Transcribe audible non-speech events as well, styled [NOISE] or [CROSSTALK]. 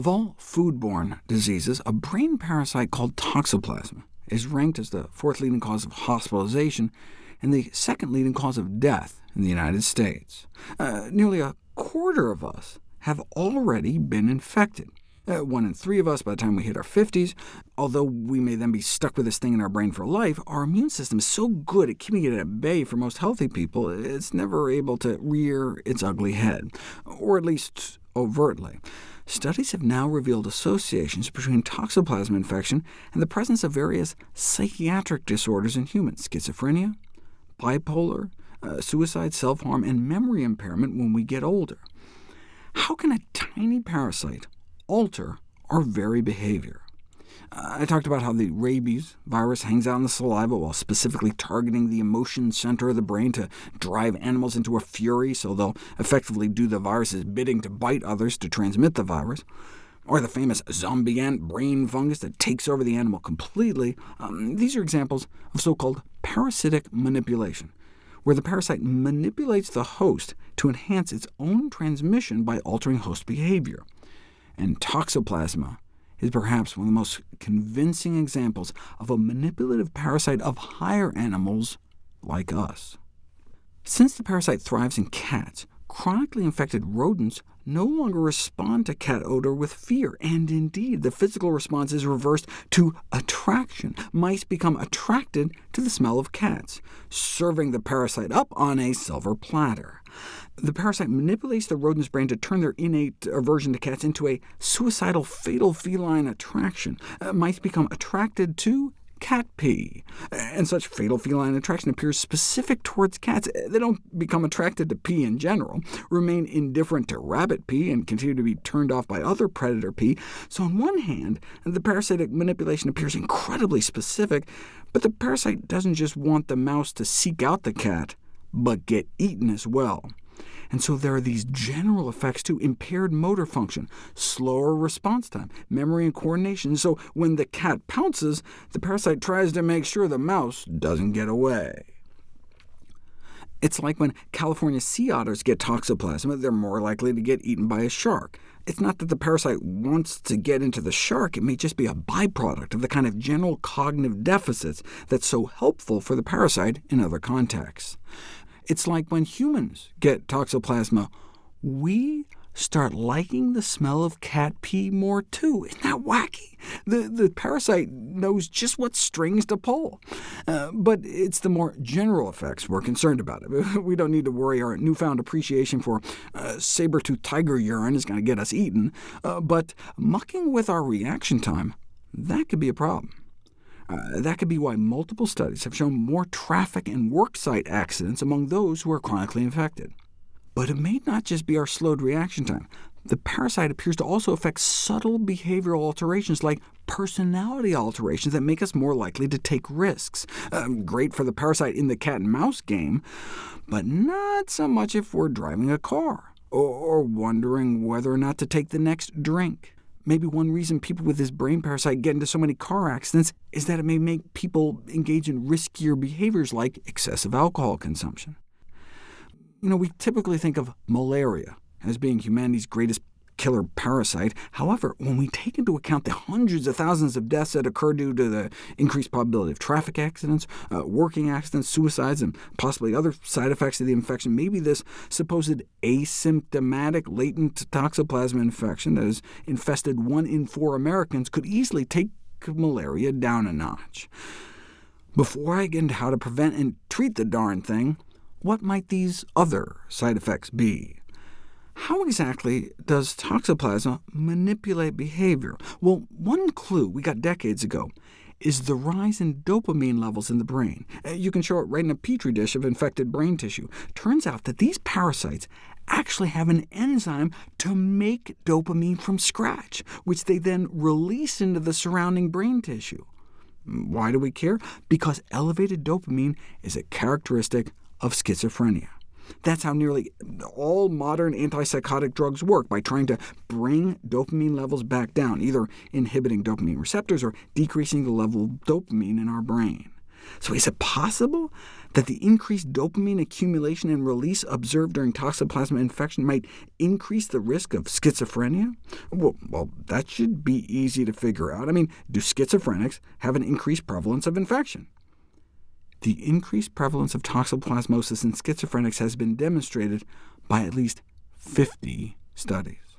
Of all foodborne diseases, a brain parasite called toxoplasma is ranked as the fourth leading cause of hospitalization and the second leading cause of death in the United States. Uh, nearly a quarter of us have already been infected. Uh, one in three of us by the time we hit our 50s. Although we may then be stuck with this thing in our brain for life, our immune system is so good at keeping it at bay for most healthy people, it's never able to rear its ugly head, or at least overtly. Studies have now revealed associations between toxoplasma infection and the presence of various psychiatric disorders in humans, schizophrenia, bipolar, uh, suicide, self-harm, and memory impairment when we get older. How can a tiny parasite alter our very behavior? I talked about how the rabies virus hangs out in the saliva while specifically targeting the emotion center of the brain to drive animals into a fury, so they'll effectively do the virus's bidding to bite others to transmit the virus. Or the famous zombie ant brain fungus that takes over the animal completely. Um, these are examples of so-called parasitic manipulation, where the parasite manipulates the host to enhance its own transmission by altering host behavior. And toxoplasma is perhaps one of the most convincing examples of a manipulative parasite of higher animals like us. Since the parasite thrives in cats, chronically infected rodents no longer respond to cat odor with fear, and indeed the physical response is reversed to attraction. Mice become attracted to the smell of cats, serving the parasite up on a silver platter. The parasite manipulates the rodent's brain to turn their innate aversion to cats into a suicidal, fatal feline attraction. Uh, mice become attracted to cat pee, and such fatal feline attraction appears specific towards cats. They don't become attracted to pee in general, remain indifferent to rabbit pee, and continue to be turned off by other predator pee. So on one hand, the parasitic manipulation appears incredibly specific, but the parasite doesn't just want the mouse to seek out the cat, but get eaten as well. And so there are these general effects too, impaired motor function, slower response time, memory and coordination. So when the cat pounces, the parasite tries to make sure the mouse doesn't get away. It's like when California sea otters get toxoplasma, they're more likely to get eaten by a shark. It's not that the parasite wants to get into the shark, it may just be a byproduct of the kind of general cognitive deficits that's so helpful for the parasite in other contexts. It's like when humans get toxoplasma, we start liking the smell of cat pee more too. [LAUGHS] Isn't that wacky? The, the parasite knows just what strings to pull. Uh, but it's the more general effects we're concerned about. [LAUGHS] We don't need to worry our newfound appreciation for uh, saber-toothed tiger urine is going to get us eaten, uh, but mucking with our reaction time, that could be a problem. Uh, that could be why multiple studies have shown more traffic and worksite accidents among those who are chronically infected. But it may not just be our slowed reaction time. The parasite appears to also affect subtle behavioral alterations like personality alterations that make us more likely to take risks. Um, great for the parasite in the cat-and-mouse game, but not so much if we're driving a car, or wondering whether or not to take the next drink. Maybe one reason people with this brain parasite get into so many car accidents is that it may make people engage in riskier behaviors like excessive alcohol consumption. You know, we typically think of malaria as being humanity's greatest killer parasite. However, when we take into account the hundreds of thousands of deaths that occur due to the increased probability of traffic accidents, uh, working accidents, suicides, and possibly other side effects of the infection, maybe this supposed asymptomatic latent toxoplasma infection that has infested one in four Americans could easily take malaria down a notch. Before I get into how to prevent and treat the darn thing, what might these other side effects be? How exactly does toxoplasma manipulate behavior? Well, one clue we got decades ago is the rise in dopamine levels in the brain. Uh, you can show it right in a petri dish of infected brain tissue. Turns out that these parasites actually have an enzyme to make dopamine from scratch, which they then release into the surrounding brain tissue. Why do we care? Because elevated dopamine is a characteristic of schizophrenia. That's how nearly all modern antipsychotic drugs work, by trying to bring dopamine levels back down, either inhibiting dopamine receptors or decreasing the level of dopamine in our brain. So is it possible that the increased dopamine accumulation and release observed during toxoplasma infection might increase the risk of schizophrenia? Well, well, that should be easy to figure out. I mean, do schizophrenics have an increased prevalence of infection? The increased prevalence of toxoplasmosis in schizophrenics has been demonstrated by at least 50 studies.